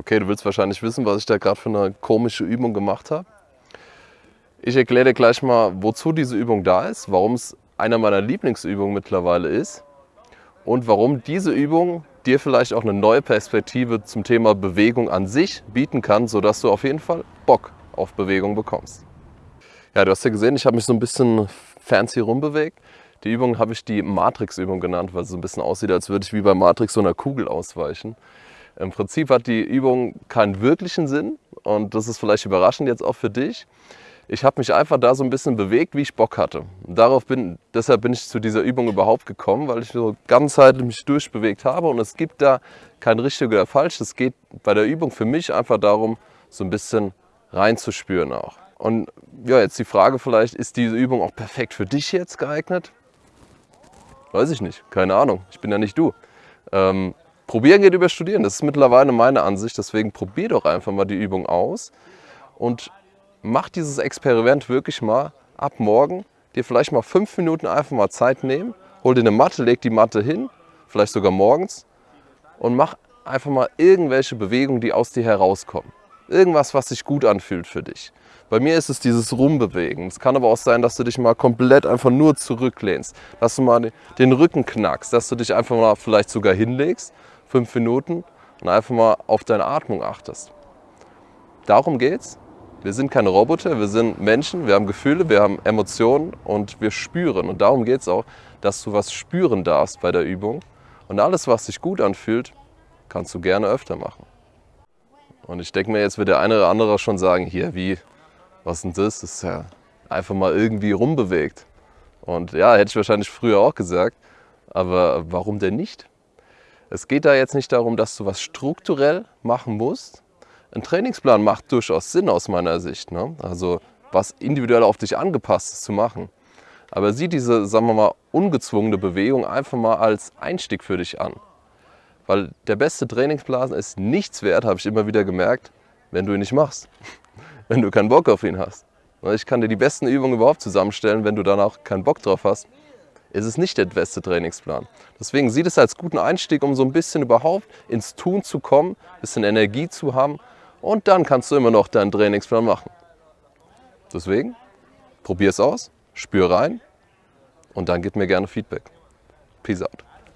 Okay, du willst wahrscheinlich wissen, was ich da gerade für eine komische Übung gemacht habe. Ich erkläre dir gleich mal, wozu diese Übung da ist, warum es einer meiner Lieblingsübungen mittlerweile ist und warum diese Übung dir vielleicht auch eine neue Perspektive zum Thema Bewegung an sich bieten kann, sodass du auf jeden Fall Bock auf Bewegung bekommst. Ja, du hast ja gesehen, ich habe mich so ein bisschen fancy rumbewegt. Die Übung habe ich die Matrix-Übung genannt, weil es so ein bisschen aussieht, als würde ich wie bei Matrix so einer Kugel ausweichen. Im Prinzip hat die Übung keinen wirklichen Sinn und das ist vielleicht überraschend jetzt auch für dich. Ich habe mich einfach da so ein bisschen bewegt, wie ich Bock hatte. Darauf bin, deshalb bin ich zu dieser Übung überhaupt gekommen, weil ich so ganzheitlich mich durchbewegt habe und es gibt da kein richtig oder falsch. Es geht bei der Übung für mich einfach darum, so ein bisschen reinzuspüren auch. Und ja, jetzt die Frage vielleicht, ist diese Übung auch perfekt für dich jetzt geeignet? Weiß ich nicht, keine Ahnung, ich bin ja nicht du. Ähm, Probieren geht über Studieren, das ist mittlerweile meine Ansicht, deswegen probier doch einfach mal die Übung aus und mach dieses Experiment wirklich mal ab morgen, dir vielleicht mal fünf Minuten einfach mal Zeit nehmen, hol dir eine Matte, leg die Matte hin, vielleicht sogar morgens und mach einfach mal irgendwelche Bewegungen, die aus dir herauskommen. Irgendwas, was sich gut anfühlt für dich. Bei mir ist es dieses Rumbewegen. Es kann aber auch sein, dass du dich mal komplett einfach nur zurücklehnst, dass du mal den Rücken knackst, dass du dich einfach mal vielleicht sogar hinlegst, fünf Minuten und einfach mal auf deine Atmung achtest. Darum geht's. Wir sind keine Roboter, wir sind Menschen, wir haben Gefühle, wir haben Emotionen und wir spüren. Und darum geht es auch, dass du was spüren darfst bei der Übung. Und alles, was sich gut anfühlt, kannst du gerne öfter machen. Und ich denke mir, jetzt wird der eine oder andere schon sagen, hier, wie, was denn das? Das ist ja einfach mal irgendwie rumbewegt. Und ja, hätte ich wahrscheinlich früher auch gesagt. Aber warum denn nicht? Es geht da jetzt nicht darum, dass du was strukturell machen musst. Ein Trainingsplan macht durchaus Sinn aus meiner Sicht. Ne? Also was individuell auf dich angepasst ist zu machen. Aber sieh diese, sagen wir mal, ungezwungene Bewegung einfach mal als Einstieg für dich an. Weil der beste Trainingsplan ist nichts wert, habe ich immer wieder gemerkt, wenn du ihn nicht machst. wenn du keinen Bock auf ihn hast. Ich kann dir die besten Übungen überhaupt zusammenstellen, wenn du danach keinen Bock drauf hast, ist es nicht der beste Trainingsplan. Deswegen sieh es als guten Einstieg, um so ein bisschen überhaupt ins Tun zu kommen, ein bisschen Energie zu haben und dann kannst du immer noch deinen Trainingsplan machen. Deswegen, probier es aus, spür rein und dann gib mir gerne Feedback. Peace out.